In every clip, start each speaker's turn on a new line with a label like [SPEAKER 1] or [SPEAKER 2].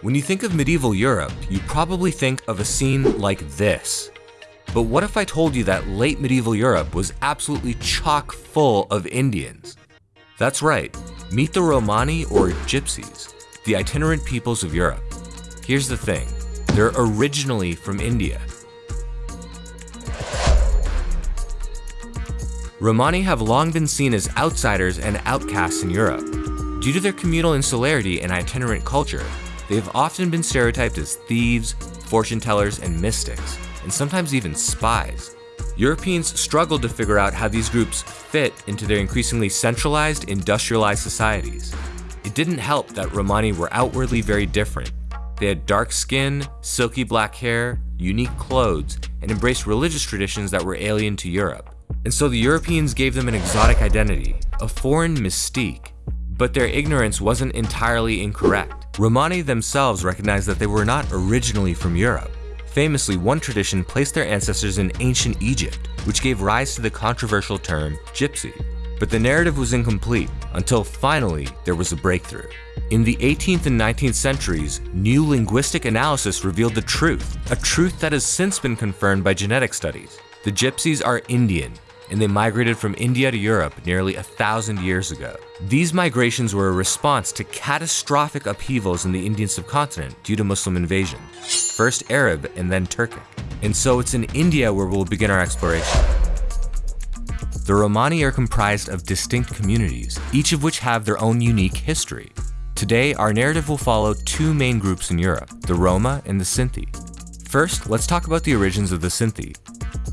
[SPEAKER 1] When you think of medieval Europe, you probably think of a scene like this. But what if I told you that late medieval Europe was absolutely chock full of Indians? That's right, meet the Romani or Gypsies, the itinerant peoples of Europe. Here's the thing, they're originally from India. Romani have long been seen as outsiders and outcasts in Europe. Due to their communal insularity and itinerant culture, they have often been stereotyped as thieves, fortune tellers, and mystics, and sometimes even spies. Europeans struggled to figure out how these groups fit into their increasingly centralized, industrialized societies. It didn't help that Romani were outwardly very different. They had dark skin, silky black hair, unique clothes, and embraced religious traditions that were alien to Europe. And so the Europeans gave them an exotic identity, a foreign mystique. But their ignorance wasn't entirely incorrect. Romani themselves recognized that they were not originally from Europe. Famously, one tradition placed their ancestors in ancient Egypt, which gave rise to the controversial term gypsy. But the narrative was incomplete until finally there was a breakthrough. In the 18th and 19th centuries, new linguistic analysis revealed the truth, a truth that has since been confirmed by genetic studies. The Gypsies are Indian, and they migrated from India to Europe nearly a thousand years ago. These migrations were a response to catastrophic upheavals in the Indian subcontinent due to Muslim invasion, first Arab and then Turkic. And so it's in India where we'll begin our exploration. The Romani are comprised of distinct communities, each of which have their own unique history. Today, our narrative will follow two main groups in Europe, the Roma and the Sinti. First, let's talk about the origins of the Sinti.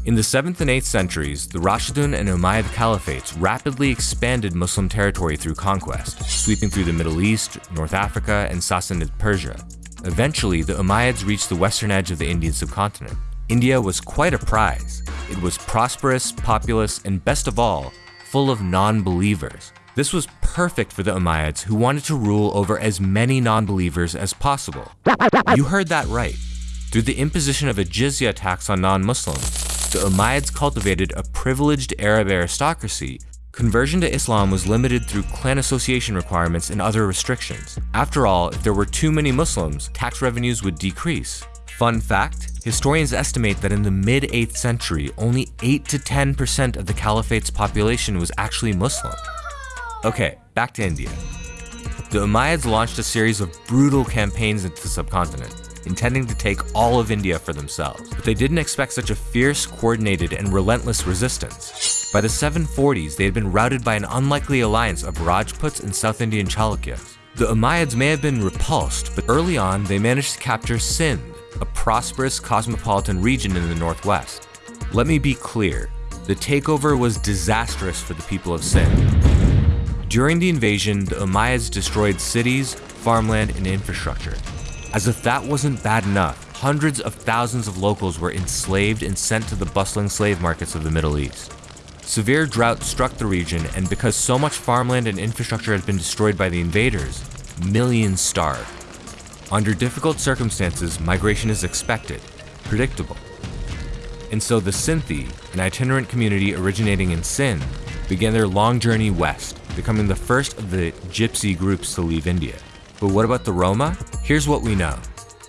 [SPEAKER 1] In the 7th and 8th centuries, the Rashidun and Umayyad caliphates rapidly expanded Muslim territory through conquest, sweeping through the Middle East, North Africa, and Sassanid Persia. Eventually, the Umayyads reached the western edge of the Indian subcontinent. India was quite a prize. It was prosperous, populous, and best of all, full of non-believers. This was perfect for the Umayyads who wanted to rule over as many non-believers as possible. You heard that right. Through the imposition of a jizya tax on non-Muslims, the Umayyads cultivated a privileged Arab aristocracy. Conversion to Islam was limited through clan association requirements and other restrictions. After all, if there were too many Muslims, tax revenues would decrease. Fun fact, historians estimate that in the mid-8th century, only 8 to 10% of the caliphate's population was actually Muslim. Okay, back to India. The Umayyads launched a series of brutal campaigns into the subcontinent intending to take all of India for themselves. But they didn't expect such a fierce, coordinated, and relentless resistance. By the 740s, they had been routed by an unlikely alliance of Rajputs and South Indian Chalukyas. The Umayyads may have been repulsed, but early on they managed to capture Sindh, a prosperous cosmopolitan region in the northwest. Let me be clear, the takeover was disastrous for the people of Sindh. During the invasion, the Umayyads destroyed cities, farmland, and infrastructure, as if that wasn't bad enough, hundreds of thousands of locals were enslaved and sent to the bustling slave markets of the Middle East. Severe drought struck the region, and because so much farmland and infrastructure had been destroyed by the invaders, millions starved. Under difficult circumstances, migration is expected, predictable. And so the Sinti, an itinerant community originating in Sindh, began their long journey west, becoming the first of the gypsy groups to leave India. But what about the Roma? Here's what we know.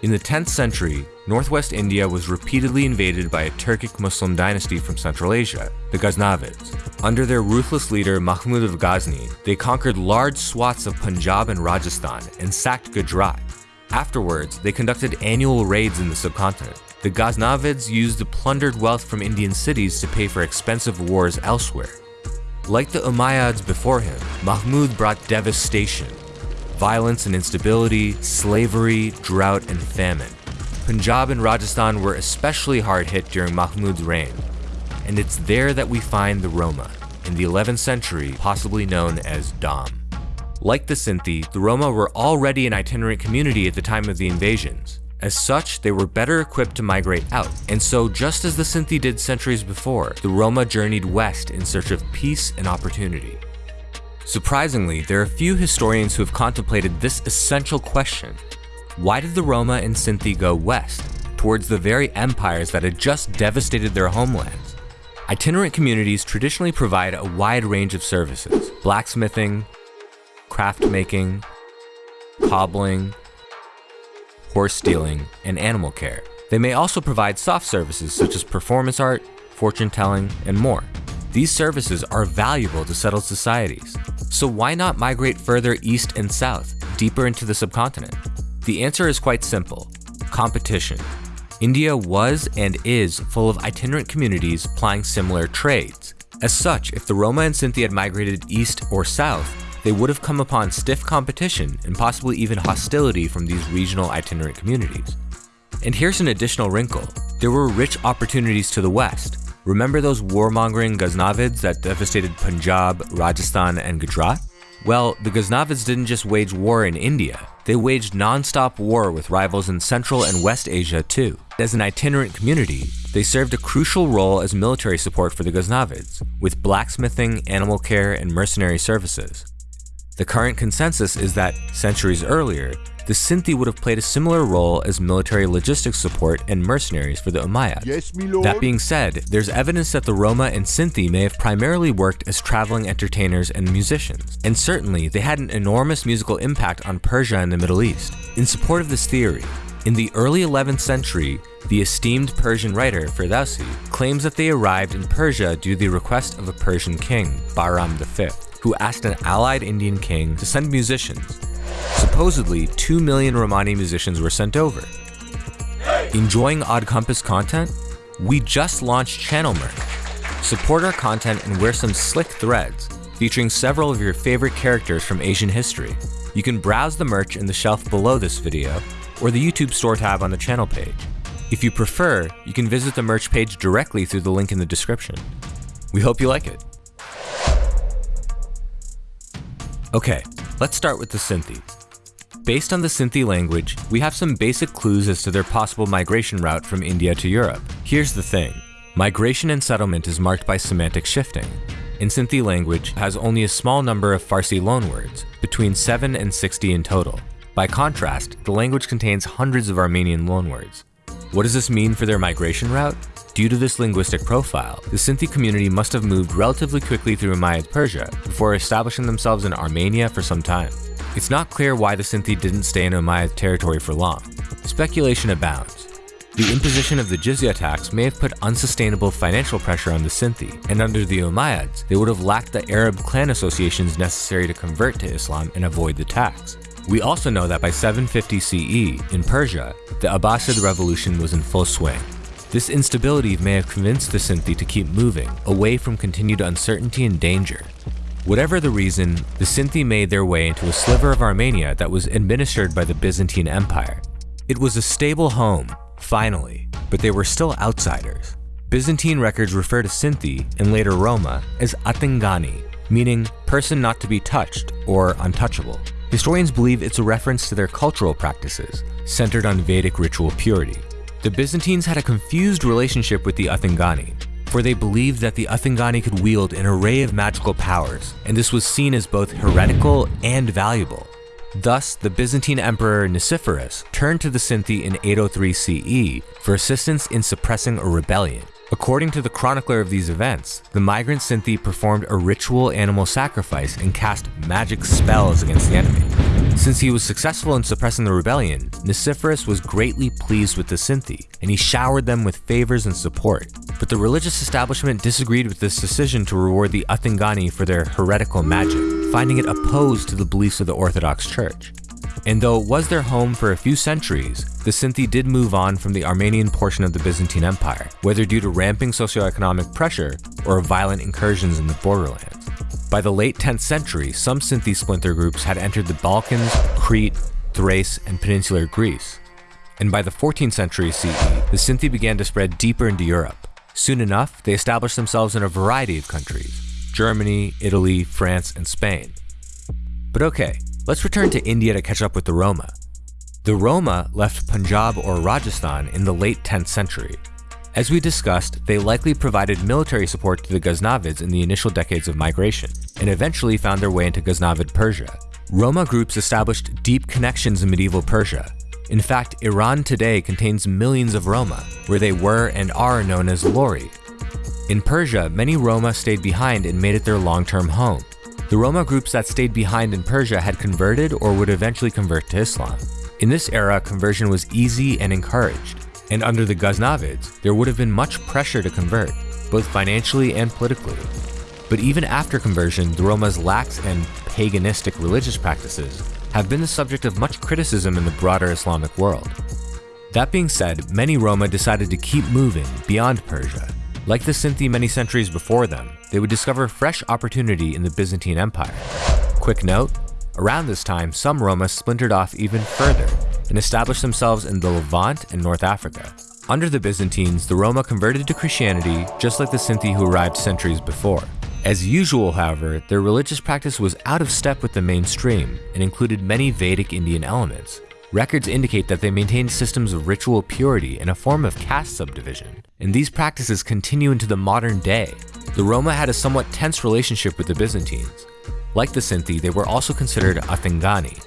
[SPEAKER 1] In the 10th century, northwest India was repeatedly invaded by a Turkic Muslim dynasty from Central Asia, the Ghaznavids. Under their ruthless leader Mahmud of Ghazni, they conquered large swaths of Punjab and Rajasthan and sacked Gujarat. Afterwards, they conducted annual raids in the subcontinent. The Ghaznavids used the plundered wealth from Indian cities to pay for expensive wars elsewhere. Like the Umayyads before him, Mahmud brought devastation, violence and instability, slavery, drought, and famine. Punjab and Rajasthan were especially hard hit during Mahmud's reign, and it's there that we find the Roma, in the 11th century possibly known as Dom. Like the Sinti, the Roma were already an itinerant community at the time of the invasions. As such, they were better equipped to migrate out, and so just as the Sinti did centuries before, the Roma journeyed west in search of peace and opportunity. Surprisingly, there are few historians who have contemplated this essential question. Why did the Roma and Sinti go west, towards the very empires that had just devastated their homelands? Itinerant communities traditionally provide a wide range of services, blacksmithing, craft making, cobbling, horse stealing, and animal care. They may also provide soft services such as performance art, fortune telling, and more. These services are valuable to settled societies. So why not migrate further east and south, deeper into the subcontinent? The answer is quite simple competition. India was and is full of itinerant communities plying similar trades. As such, if the Roma and Sinti had migrated east or south, they would have come upon stiff competition and possibly even hostility from these regional itinerant communities. And here's an additional wrinkle. There were rich opportunities to the west. Remember those warmongering Ghaznavids that devastated Punjab, Rajasthan, and Gujarat? Well, the Ghaznavids didn't just wage war in India, they waged non-stop war with rivals in Central and West Asia too. As an itinerant community, they served a crucial role as military support for the Ghaznavids, with blacksmithing, animal care, and mercenary services. The current consensus is that, centuries earlier, the Sinti would have played a similar role as military logistics support and mercenaries for the Umayyads.
[SPEAKER 2] Yes.
[SPEAKER 1] That being said, there's evidence that the Roma and Sinti may have primarily worked as traveling entertainers and musicians, and certainly they had an enormous musical impact on Persia and the Middle East. In support of this theory, in the early 11th century, the esteemed Persian writer Ferdowsi claims that they arrived in Persia due to the request of a Persian king, Bahram V, who asked an allied Indian king to send musicians. Supposedly, 2 million Romani musicians were sent over. Enjoying Odd Compass content? We just launched channel merch. Support our content and wear some slick threads featuring several of your favorite characters from Asian history. You can browse the merch in the shelf below this video or the YouTube store tab on the channel page. If you prefer, you can visit the merch page directly through the link in the description. We hope you like it. Okay, let's start with the Sinti. Based on the Sinti language, we have some basic clues as to their possible migration route from India to Europe. Here's the thing. Migration and settlement is marked by semantic shifting. In Sinti language has only a small number of Farsi loanwords, between 7 and 60 in total. By contrast, the language contains hundreds of Armenian loanwords. What does this mean for their migration route? Due to this linguistic profile, the Sinti community must have moved relatively quickly through Umayyad Persia before establishing themselves in Armenia for some time. It's not clear why the Sinti didn't stay in Umayyad territory for long. Speculation abounds. The imposition of the jizya tax may have put unsustainable financial pressure on the Sinti, and under the Umayyads, they would have lacked the Arab clan associations necessary to convert to Islam and avoid the tax. We also know that by 750 CE, in Persia, the Abbasid revolution was in full swing. This instability may have convinced the Sinti to keep moving, away from continued uncertainty and danger. Whatever the reason, the Sinti made their way into a sliver of Armenia that was administered by the Byzantine Empire. It was a stable home, finally, but they were still outsiders. Byzantine records refer to Sinti, and later Roma, as Athingani, meaning person not to be touched or untouchable. Historians believe it's a reference to their cultural practices, centered on Vedic ritual purity. The Byzantines had a confused relationship with the Athingani, for they believed that the Athingani could wield an array of magical powers, and this was seen as both heretical and valuable. Thus, the Byzantine Emperor Nicephorus turned to the Sinti in 803 CE for assistance in suppressing a rebellion. According to the chronicler of these events, the migrant Sinti performed a ritual animal sacrifice and cast magic spells against the enemy. Since he was successful in suppressing the rebellion, Nicephorus was greatly pleased with the Sinti, and he showered them with favors and support. But the religious establishment disagreed with this decision to reward the Athingani for their heretical magic, finding it opposed to the beliefs of the Orthodox Church. And though it was their home for a few centuries, the Sinti did move on from the Armenian portion of the Byzantine Empire, whether due to ramping socioeconomic pressure or violent incursions in the borderlands. By the late 10th century, some Sinti splinter groups had entered the Balkans, Crete, Thrace, and peninsular Greece. And by the 14th century CE, the Sinti began to spread deeper into Europe. Soon enough, they established themselves in a variety of countries Germany, Italy, France, and Spain. But okay, let's return to India to catch up with the Roma. The Roma left Punjab or Rajasthan in the late 10th century. As we discussed, they likely provided military support to the Ghaznavids in the initial decades of migration, and eventually found their way into Ghaznavid Persia. Roma groups established deep connections in medieval Persia. In fact, Iran today contains millions of Roma, where they were and are known as Lori. In Persia, many Roma stayed behind and made it their long-term home. The Roma groups that stayed behind in Persia had converted or would eventually convert to Islam. In this era, conversion was easy and encouraged, and under the Ghaznavids, there would have been much pressure to convert, both financially and politically. But even after conversion, the Roma's lax and paganistic religious practices have been the subject of much criticism in the broader Islamic world. That being said, many Roma decided to keep moving beyond Persia. Like the Sinti many centuries before them, they would discover fresh opportunity in the Byzantine Empire. Quick note, around this time, some Roma splintered off even further and established themselves in the Levant and North Africa. Under the Byzantines, the Roma converted to Christianity just like the Sinti who arrived centuries before. As usual, however, their religious practice was out of step with the mainstream and included many Vedic Indian elements. Records indicate that they maintained systems of ritual purity and a form of caste subdivision, and these practices continue into the modern day. The Roma had a somewhat tense relationship with the Byzantines. Like the Sinti, they were also considered Athingani.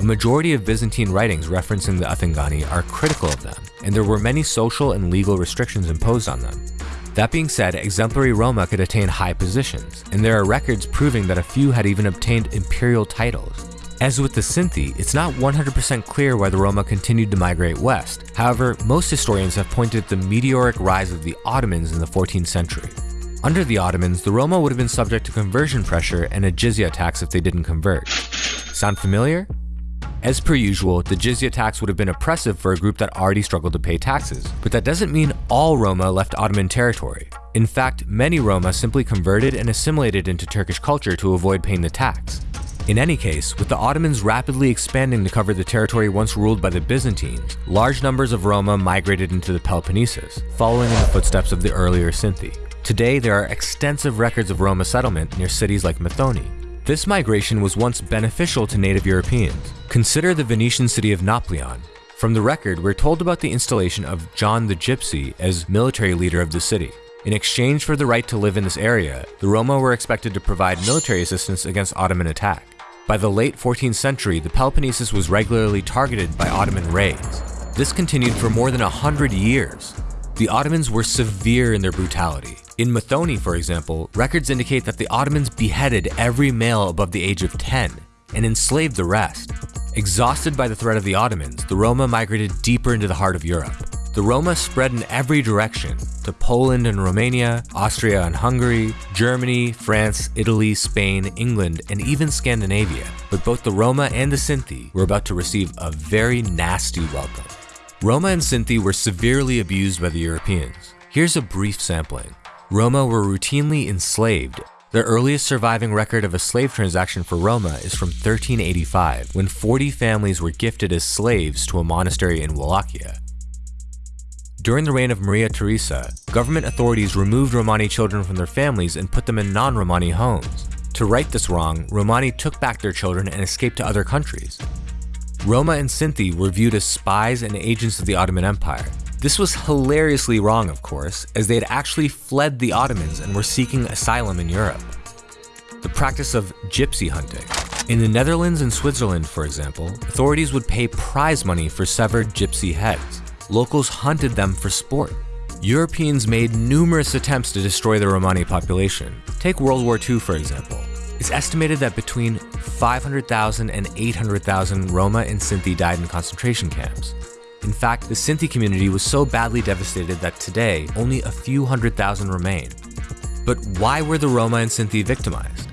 [SPEAKER 1] A majority of Byzantine writings referencing the Athingani are critical of them, and there were many social and legal restrictions imposed on them. That being said, exemplary Roma could attain high positions, and there are records proving that a few had even obtained imperial titles. As with the Sinti, it's not 100% clear why the Roma continued to migrate west. However, most historians have pointed at the meteoric rise of the Ottomans in the 14th century. Under the Ottomans, the Roma would have been subject to conversion pressure and a jizya tax if they didn't convert. Sound familiar? As per usual, the jizya tax would have been oppressive for a group that already struggled to pay taxes, but that doesn't mean all Roma left Ottoman territory. In fact, many Roma simply converted and assimilated into Turkish culture to avoid paying the tax. In any case, with the Ottomans rapidly expanding to cover the territory once ruled by the Byzantines, large numbers of Roma migrated into the Peloponnesus, following in the footsteps of the earlier Sinti. Today, there are extensive records of Roma settlement near cities like Methoni, this migration was once beneficial to native Europeans. Consider the Venetian city of Nauplion. From the record, we're told about the installation of John the Gypsy as military leader of the city. In exchange for the right to live in this area, the Roma were expected to provide military assistance against Ottoman attack. By the late 14th century, the Peloponnesus was regularly targeted by Ottoman raids. This continued for more than a hundred years. The Ottomans were severe in their brutality, in Methoni, for example, records indicate that the Ottomans beheaded every male above the age of 10 and enslaved the rest. Exhausted by the threat of the Ottomans, the Roma migrated deeper into the heart of Europe. The Roma spread in every direction to Poland and Romania, Austria and Hungary, Germany, France, Italy, Spain, England, and even Scandinavia. But both the Roma and the Sinti were about to receive a very nasty welcome. Roma and Sinti were severely abused by the Europeans. Here's a brief sampling. Roma were routinely enslaved. The earliest surviving record of a slave transaction for Roma is from 1385, when 40 families were gifted as slaves to a monastery in Wallachia. During the reign of Maria Theresa, government authorities removed Romani children from their families and put them in non-Romani homes. To right this wrong, Romani took back their children and escaped to other countries. Roma and Sinti were viewed as spies and agents of the Ottoman Empire, this was hilariously wrong, of course, as they had actually fled the Ottomans and were seeking asylum in Europe. The practice of gypsy hunting. In the Netherlands and Switzerland, for example, authorities would pay prize money for severed gypsy heads. Locals hunted them for sport. Europeans made numerous attempts to destroy the Romani population. Take World War II, for example. It's estimated that between 500,000 and 800,000 Roma and Sinti died in concentration camps. In fact, the Sinti community was so badly devastated that today, only a few hundred thousand remain. But why were the Roma and Sinti victimized?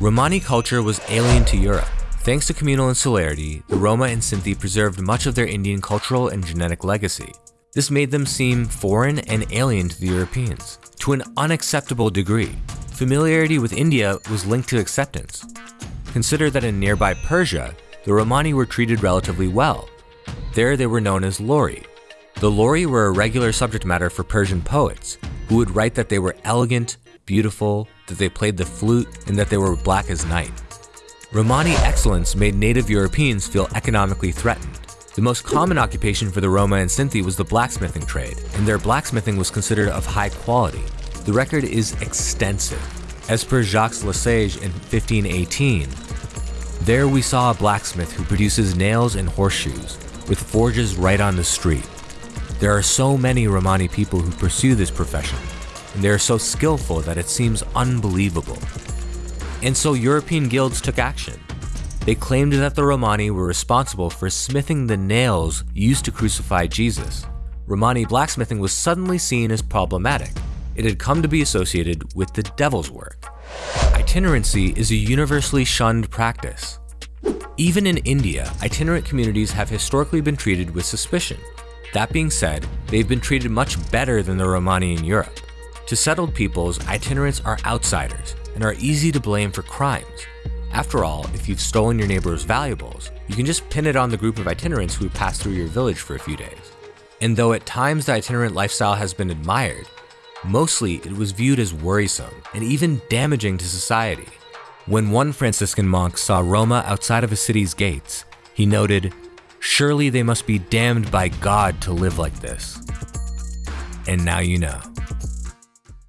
[SPEAKER 1] Romani culture was alien to Europe. Thanks to communal insularity, the Roma and Sinti preserved much of their Indian cultural and genetic legacy. This made them seem foreign and alien to the Europeans, to an unacceptable degree. Familiarity with India was linked to acceptance. Consider that in nearby Persia, the Romani were treated relatively well, there they were known as Lori. The Lori were a regular subject matter for Persian poets, who would write that they were elegant, beautiful, that they played the flute, and that they were black as night. Romani excellence made native Europeans feel economically threatened. The most common occupation for the Roma and Sinti was the blacksmithing trade, and their blacksmithing was considered of high quality. The record is extensive. As per Jacques Le Saige in 1518, there we saw a blacksmith who produces nails and horseshoes, with forges right on the street. There are so many Romani people who pursue this profession, and they are so skillful that it seems unbelievable. And so European guilds took action. They claimed that the Romani were responsible for smithing the nails used to crucify Jesus. Romani blacksmithing was suddenly seen as problematic. It had come to be associated with the devil's work. Itinerancy is a universally shunned practice. Even in India, itinerant communities have historically been treated with suspicion. That being said, they've been treated much better than the Romani in Europe. To settled peoples, itinerants are outsiders and are easy to blame for crimes. After all, if you've stolen your neighbor's valuables, you can just pin it on the group of itinerants who passed through your village for a few days. And though at times the itinerant lifestyle has been admired, mostly it was viewed as worrisome and even damaging to society. When one Franciscan monk saw Roma outside of a city's gates, he noted, Surely they must be damned by God to live like this. And now you know.